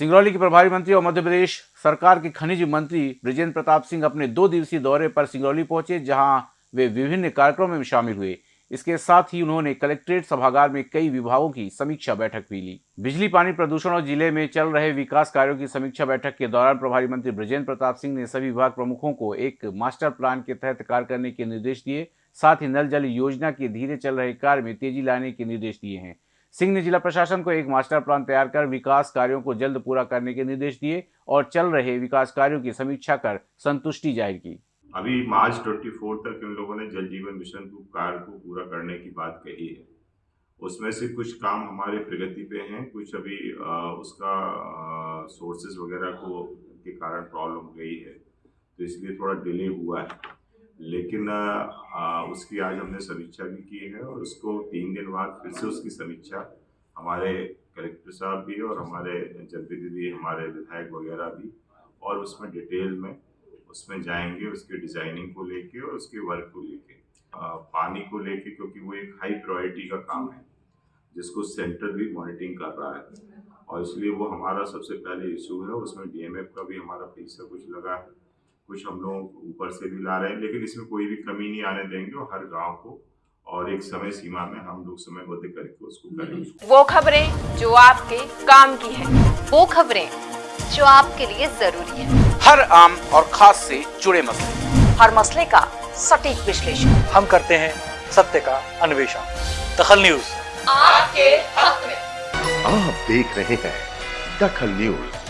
सिंगरौली के प्रभारी मंत्री और मध्य प्रदेश सरकार के खनिज मंत्री ब्रिजेंद्र प्रताप सिंह अपने दो दिवसीय दौरे पर सिंगरौली पहुँचे, जहाँ वे विभिन्न कार्यक्रमों में शामिल हुए। इसके साथ ही उन्होंने कलेक्ट्रेट सभागार में कई विभागों की समीक्षा बैठक भी ली। बिजली, पानी प्रदूषण और ज़िले में चल रहे विकास कार्यों की समीक्षा बैठक के दौरान प्रभारी मंत्री ब्रजेंद्र प्रताप सिंह ने सभी विभाग प्रमुखों को एक मास्टर प्लान के तहत कार्य करने के निर्देश दिए। साथ ही नल जल योजना के धीरे चल रहे कार्य में तेज़ी लाने के निर्देश दिए हैं। सिंह ने जिला प्रशासन को एक मास्टर प्लान तैयार कर विकास कार्यों को जल्द पूरा करने के निर्देश दिए और चल रहे विकास कार्यों की समीक्षा कर संतुष्टि ज़ाहिर की। अभी मार्च 24 तक इन लोगों ने जल जीवन मिशन को कार्य को पूरा करने की बात कही है। उसमें से कुछ काम हमारे प्रगति पे हैं कुछ अभी आ, उसका सोर्सेज वगैरह को के कारण प्रॉब्लम गई है। तो इसलिए थोड़ा डिले हुआ है। लेकिन आ, उसकी आज हमने समीक्षा भी की है और उसको तीन दिन बाद फिर से उसकी समीक्षा हमारे कलेक्टर साहब भी और हमारे जनप्रतिनिधि हमारे विधायक वगैरह भी और उसमें डिटेल में उसमें जाएँगे उसके डिज़ाइनिंग को लेके और उसके वर्क को लेके पानी को लेके क्योंकि वो एक हाई प्रायोरिटी का काम है जिसको सेंटर भी मॉनिटरिंग कर रहा है और इसलिए वो हमारा सबसे पहले इशू है उसमें डीएमएफ का भी हमारा पैसा कुछ लगा है। कुछ हम लोग ऊपर से भी ला रहे हैं लेकिन इसमें कोई भी कमी नहीं आने देंगे और हर गाँव को और एक समय सीमा में हम लोग समयबद्ध करके उसको करेंगे। वो खबरें जो आपके काम की है वो खबरें जो आपके लिए ज़रूरी है। हर आम और खास से जुड़े मसले। हर मसले का सटीक विश्लेषण। हम करते हैं सत्य का अन्वेषण। दखल न्यूज़। आपके हक में। आप देख रहे हैं दखल न्यूज़।